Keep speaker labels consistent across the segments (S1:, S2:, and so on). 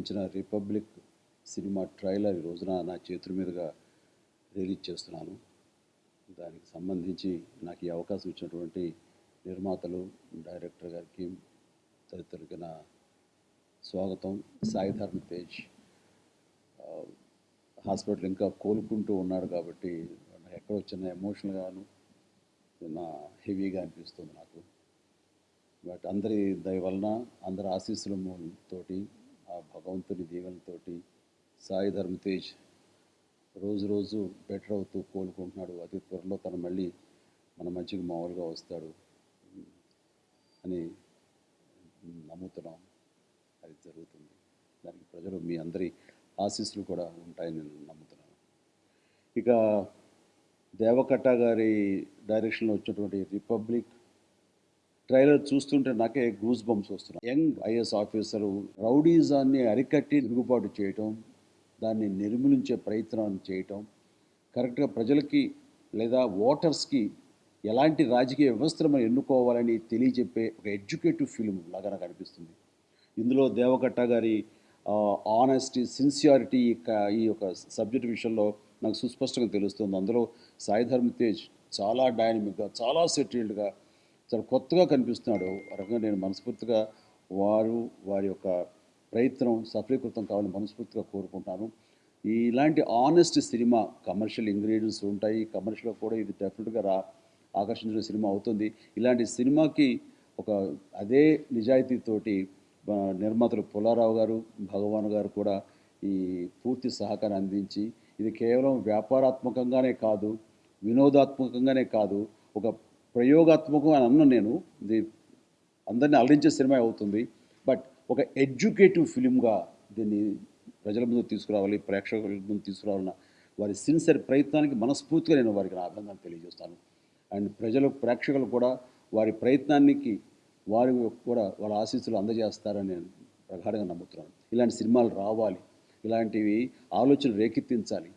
S1: వచ్చిన republic cinema trailer ఈ రోజున నా చేతుల మీదుగా రిలీజ్ చేస్తున్నాను. దానికి సంబంధించి నాకు ఈ అవకాశం ఇచ్చినటువంటి నిర్మాతలు డైరెక్టర్ గారికి తదితరులకి నా స్వాగతం. సాయి ధర్మ తేజ్ హాస్పిటల్ ఇంకా కోలుకుంటూ ఉన్నాడు కాబట్టి ఎక్కడ వచ్చిన ఎమోషనల్గాను నా హెవీగా అనిపిస్తుంది నాకు. బట్ అందరి దయ వలన అందరి ఆశీస్సుల తోటి ఆ భగవంతుని దీవెనతోటి సాయి ధర్మ తేజ్ రోజు రోజు బెటర్ అవుతూ కోలుకుంటున్నాడు. అతి త్వరలో తను మళ్ళీ మన మంచికి మామూలుగా వస్తాడు అని నమ్ముతున్నాం. అది జరుగుతుంది. దానికి ప్రజలు మీ అందరి ఆశీస్సులు కూడా ఉంటాయని నేను నమ్ముతున్నాను. ఇక దేవకట్ట గారి డైరెక్షన్లో వచ్చినటువంటి రిపబ్లిక్ ట్రైలర్ చూస్తుంటే నాకే గూస్ బంప్స్ వస్తున్నాయి. యంగ్ ఐఎస్ ఆఫీసర్ రౌడీజాన్ని అరికట్టి తిరుగుబాటు చేయటం దాన్ని నిర్మూలించే ప్రయత్నం చేయటం కరెక్ట్గా ప్రజలకి లేదా ఓటర్స్కి ఎలాంటి రాజకీయ వ్యవస్థను మనం ఎన్నుకోవాలని తెలియజెప్పే ఒక ఎడ్యుకేటివ్ ఫిల్మ్ లాగా నాకు అనిపిస్తుంది ఇందులో దేవకట్ట గారి ఆనెస్టీ సిన్సియారిటీ ఈ యొక్క సబ్జెక్ట్ విషయంలో నాకు సుస్పష్టంగా తెలుస్తుంది. అందులో సాయి ధర్మ తేజ్ చాలా డైనమిక్గా చాలా సెటిల్డ్గా చాలా కొత్తగా కనిపిస్తున్నాడు. రకంగా నేను మనస్ఫూర్తిగా వారు వారి యొక్క ప్రయత్నం సఫలీకృతం కావాలని మనస్ఫూర్తిగా కోరుకుంటాను ఇలాంటి ఆనెస్ట్ సినిమా కమర్షియల్ ఇంగ్రీడియంట్స్ ఉంటాయి. కమర్షియల్గా కూడా ఇది డెఫినెట్గా రా ఆకర్షించిన సినిమా అవుతుంది. ఇలాంటి సినిమాకి ఒక అదే నిజాయితీతోటి నిర్మాతలు పుల్లారావు గారు భగవాన్ గారు కూడా ఈ పూర్తి సహకారం అందించి ఇది కేవలం వ్యాపారాత్మకంగానే కాదు వినోదాత్మకంగానే కాదు ఒక ప్రయోగాత్మకం అని అన్న నేను ఇది అందరిని అలరించే సినిమా అవుతుంది. బట్ ఒక ఎడ్యుకేటివ్ ఫిలింగా దీన్ని ప్రజల ముందు తీసుకురావాలి ప్రేక్షకుల ముందు తీసుకురావాలన్న వారి సిన్సియర్ ప్రయత్నానికి మనస్ఫూర్తిగా నేను వారికి నా అభినందన తెలియజేస్తాను. అండ్ ప్రజలు ప్రేక్షకులు కూడా వారి ప్రయత్నానికి వారి కూడా వాళ్ళ ఆశీస్సులు అందజేస్తారని నేను ప్రగాఢంగా నమ్ముతున్నాను. ఇలాంటి సినిమాలు రావాలి ఇలాంటివి ఆలోచనలు రేకెత్తించాలి.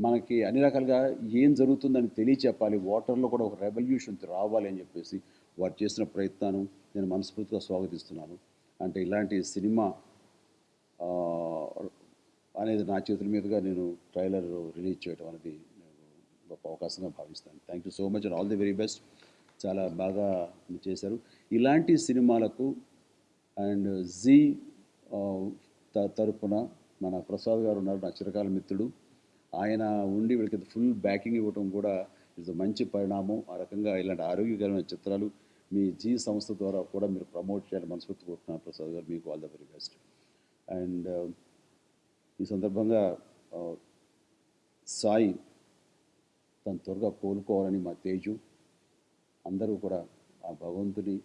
S1: మనకి అన్ని రకాలుగా ఏం జరుగుతుందని తెలియచెప్పాలి. వాటర్లో కూడా ఒక రెవల్యూషన్ రావాలి అని చెప్పేసి వారు చేసిన ప్రయత్నాన్ని నేను మనస్ఫూర్తిగా స్వాగతిస్తున్నాను. అంటే ఇలాంటి సినిమా అనేది నా చేతుల మీదుగా నేను ట్రైలర్ రిలీజ్ చేయడం అనేది నేను గొప్ప అవకాశంగా భావిస్తాను. Thank you so much and all the very best చాలా బాగా చేశారు. ఇలాంటి సినిమాలకు అండ్ జీ త- తరపున మన ప్రసాద్ గారు ఉన్నారు నా చిరకాల మిత్రుడు. ఆయన ఉండి వీళ్ళకి ఫుల్ బ్యాకింగ్ ఇవ్వటం కూడా ఇది మంచి పరిణామం. ఆ రకంగా ఇలాంటి ఆరోగ్యకరమైన చిత్రాలు మీ జీ సంస్థ ద్వారా కూడా మీరు ప్రమోట్ చేయాలని మనస్ఫూర్తి కోరుతున్నాను ప్రసాద్ గారు. మీకు all the very best and ఈ సందర్భంగా సాయి తను త్వరగా కోలుకోవాలని మా తేజు అందరూ కూడా ఆ భగవంతుని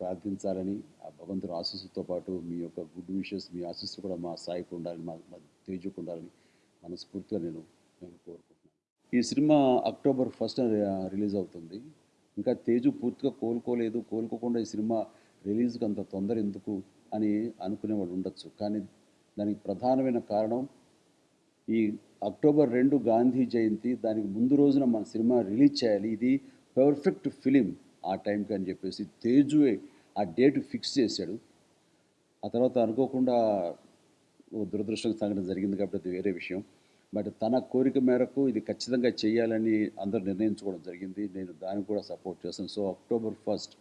S1: ప్రార్థించాలని ఆ భగవంతుని ఆశీస్సుతో పాటు మీ యొక్క గుడ్ విషెస్ మీ ఆశీస్సు కూడా మా సాయికి ఉండాలని మా తేజుకు ఉండాలని మనస్ఫూర్తిగా నేను నేను కోరుకుంటున్నాను. ఈ సినిమా అక్టోబర్ ఫస్ట్ రిలీజ్ అవుతుంది. ఇంకా తేజు పూర్తిగా కోలుకోలేదు. కోలుకోకుండా ఈ సినిమా రిలీజ్కి అంత తొందర ఎందుకు అని అనుకునేవాడు ఉండొచ్చు. కానీ దానికి ప్రధానమైన కారణం ఈ అక్టోబర్ రెండు గాంధీ జయంతి. దానికి ముందు రోజున మన సినిమా రిలీజ్ చేయాలి. ఇది పర్ఫెక్ట్ ఫిలిం ఆ టైంకి అని చెప్పేసి తేజువే ఆ డేట్ ఫిక్స్ చేశాడు. ఆ తర్వాత అనుకోకుండా దురదృష్టం సంఘటన జరిగింది కాబట్టి అది వేరే విషయం. బట్ తన కోరిక మేరకు ఇది ఖచ్చితంగా చేయాలని అందరూ నిర్ణయించుకోవడం జరిగింది. నేను దాన్ని కూడా సపోర్ట్ చేస్తాను. సో అక్టోబర్ ఫస్ట్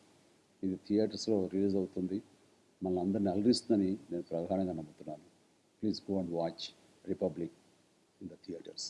S1: ఇది థియేటర్స్లో రిలీజ్ అవుతుంది. మనల్ని అందరిని అలరిస్తుందని నేను ప్రధానంగా నమ్ముతున్నాను. Please go and watch Republic in the theatres.